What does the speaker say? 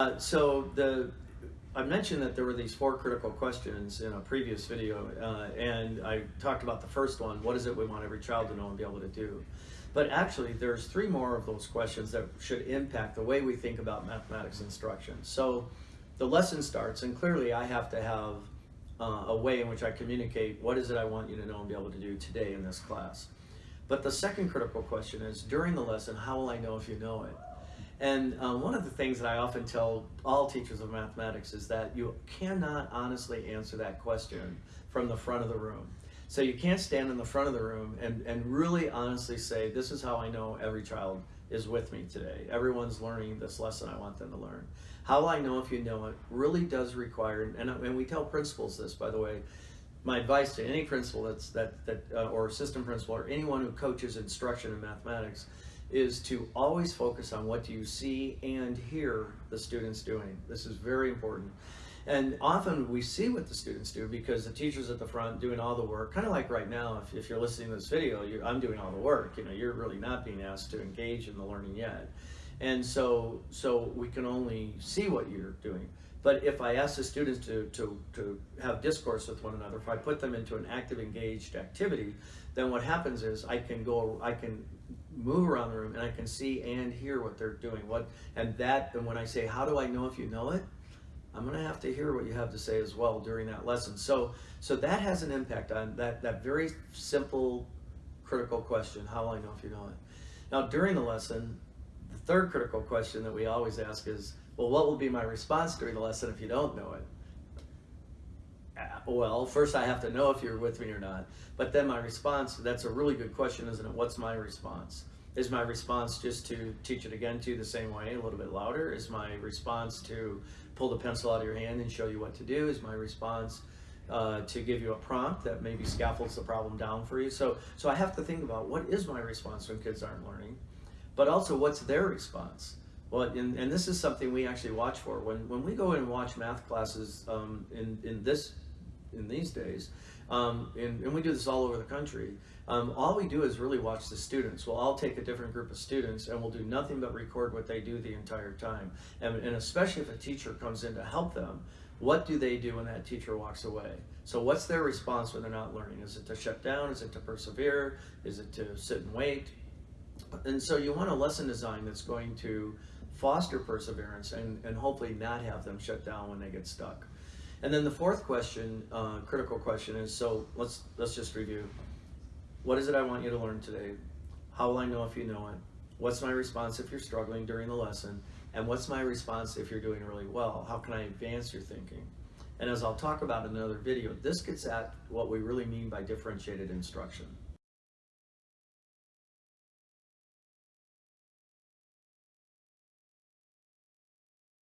Uh, so the I mentioned that there were these four critical questions in a previous video, uh, and I talked about the first one: what is it we want every child to know and be able to do? But actually, there's three more of those questions that should impact the way we think about mathematics instruction. So the lesson starts, and clearly, I have to have uh, a way in which I communicate what is it I want you to know and be able to do today in this class. But the second critical question is during the lesson, how will I know if you know it? And um, one of the things that I often tell all teachers of mathematics is that you cannot honestly answer that question from the front of the room. So you can't stand in the front of the room and, and really honestly say, this is how I know every child is with me today. Everyone's learning this lesson I want them to learn. How I know if you know it really does require, and, and we tell principals this, by the way, my advice to any principal that's that that uh, or assistant principal or anyone who coaches instruction in mathematics is to always focus on what you see and hear the students doing. This is very important. And often we see what the students do because the teacher's at the front doing all the work, kind of like right now, if, if you're listening to this video, you I'm doing all the work, you know, you're really not being asked to engage in the learning yet. And so, so we can only see what you're doing. But if I ask the students to, to, to have discourse with one another, if I put them into an active, engaged activity, then what happens is I can go, I can move around the room and I can see and hear what they're doing. What and that, and when I say, how do I know if you know it? I'm going to have to hear what you have to say as well during that lesson. So, so that has an impact on that, that very simple, critical question, how will I know if you know it? Now, during the lesson, third critical question that we always ask is, well, what will be my response during the lesson if you don't know it? Uh, well, first I have to know if you're with me or not. But then my response, that's a really good question, isn't it? What's my response? Is my response just to teach it again to you the same way, a little bit louder? Is my response to pull the pencil out of your hand and show you what to do? Is my response uh, to give you a prompt that maybe scaffolds the problem down for you? So, so I have to think about what is my response when kids aren't learning, but also what's their response? Well, and, and this is something we actually watch for. When, when we go and watch math classes um, in, in this in these days, um, and, and, we do this all over the country, um, all we do is really watch the students. We'll all take a different group of students and we'll do nothing but record what they do the entire time. And, and especially if a teacher comes in to help them, what do they do when that teacher walks away? So what's their response when they're not learning? Is it to shut down? Is it to persevere? Is it to sit and wait? And so you want a lesson design that's going to foster perseverance and, and hopefully not have them shut down when they get stuck. And then the fourth question, uh, critical question is, so let's, let's just review. What is it I want you to learn today? How will I know if you know it? What's my response if you're struggling during the lesson? And what's my response if you're doing really well? How can I advance your thinking? And as I'll talk about in another video, this gets at what we really mean by differentiated instruction.